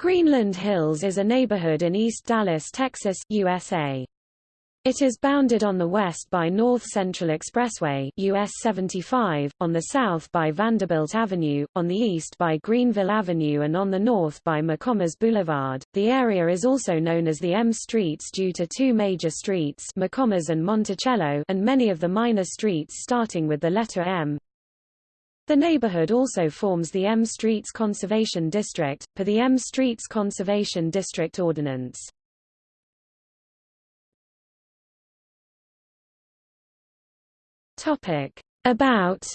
Greenland Hills is a neighborhood in East Dallas, Texas, USA. It is bounded on the west by North Central Expressway US 75, on the south by Vanderbilt Avenue, on the east by Greenville Avenue and on the north by McCommas Boulevard. The area is also known as the M Streets due to two major streets McCommas and Monticello and many of the minor streets starting with the letter M. The neighborhood also forms the M Streets Conservation District, per the M Streets Conservation District Ordinance. Topic. About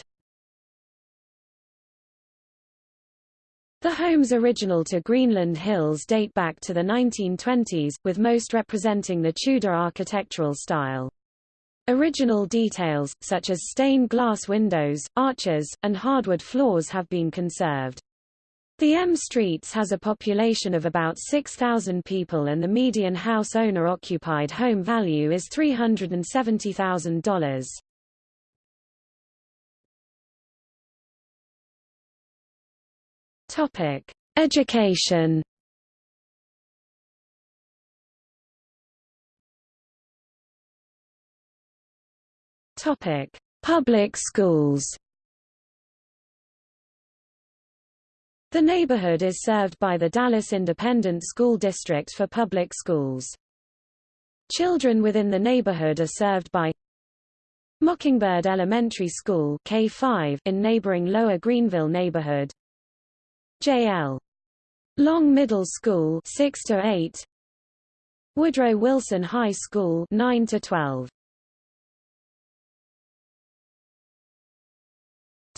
The homes original to Greenland Hills date back to the 1920s, with most representing the Tudor architectural style. Original details, such as stained glass windows, arches, and hardwood floors have been conserved. The M Streets has a population of about 6,000 people and the median house owner-occupied home value is $370,000. Topic: Education Topic: Public schools. The neighborhood is served by the Dallas Independent School District for public schools. Children within the neighborhood are served by Mockingbird Elementary School K5 in neighboring Lower Greenville neighborhood. J.L. Long Middle School 6 to 8. Woodrow Wilson High School 9 to 12.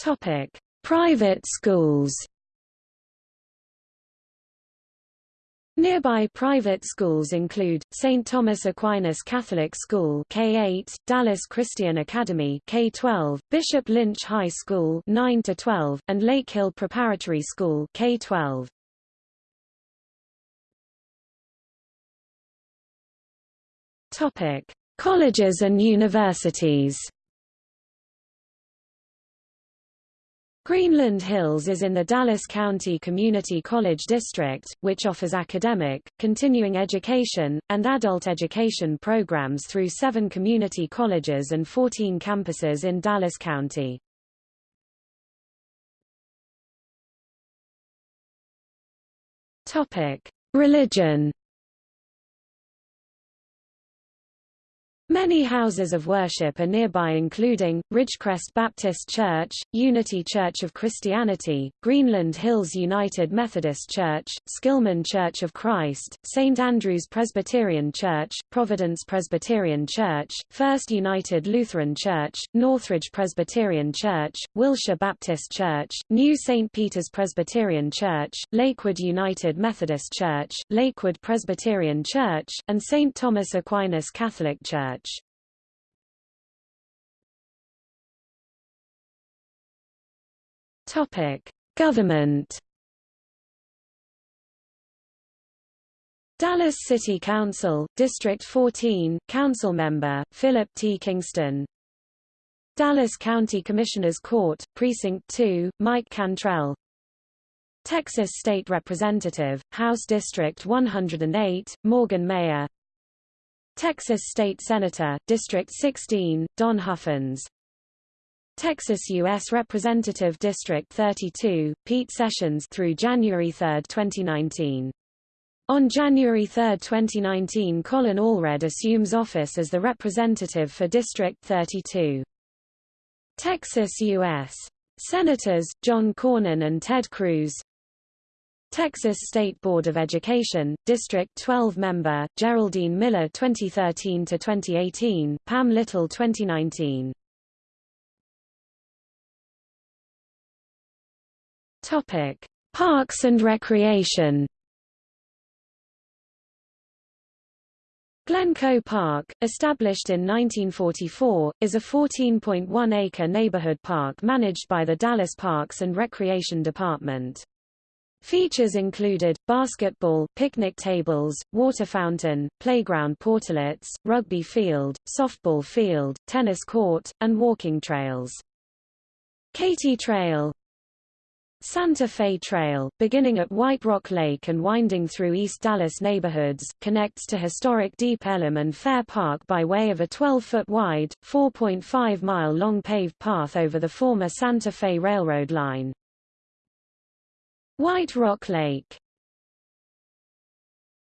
Topic: Private schools. Nearby private schools include, St. Thomas Aquinas Catholic School K-8, Dallas Christian Academy K-12, Bishop Lynch High School 9 12, and Lake Hill Preparatory School K-12. Topic: Colleges and universities. Greenland Hills is in the Dallas County Community College District, which offers academic, continuing education, and adult education programs through seven community colleges and 14 campuses in Dallas County. Religion Many houses of worship are nearby including, Ridgecrest Baptist Church, Unity Church of Christianity, Greenland Hills United Methodist Church, Skillman Church of Christ, St. Andrew's Presbyterian Church, Providence Presbyterian Church, First United Lutheran Church, Northridge Presbyterian Church, Wilshire Baptist Church, New St. Peter's Presbyterian Church, Lakewood United Methodist Church, Lakewood Presbyterian Church, and St. Thomas Aquinas Catholic Church. Topic: Government. Dallas City Council, District 14, Council Member, Philip T. Kingston Dallas County Commissioners Court, Precinct 2, Mike Cantrell Texas State Representative, House District 108, Morgan Meyer Texas State Senator, District 16, Don Huffines. Texas U.S. Representative District 32, Pete Sessions through January 3, 2019. On January 3, 2019 Colin Allred assumes office as the representative for District 32. Texas U.S. Senators, John Cornyn and Ted Cruz Texas State Board of Education, District 12 member, Geraldine Miller 2013-2018, Pam Little 2019. Topic: Parks and Recreation. Glencoe Park, established in 1944, is a 14.1-acre neighborhood park managed by the Dallas Parks and Recreation Department. Features included, basketball, picnic tables, water fountain, playground portalets, rugby field, softball field, tennis court, and walking trails. Katy Trail Santa Fe Trail, beginning at White Rock Lake and winding through East Dallas neighborhoods, connects to historic Deep Ellum and Fair Park by way of a 12-foot wide, 4.5-mile-long paved path over the former Santa Fe Railroad line. White Rock Lake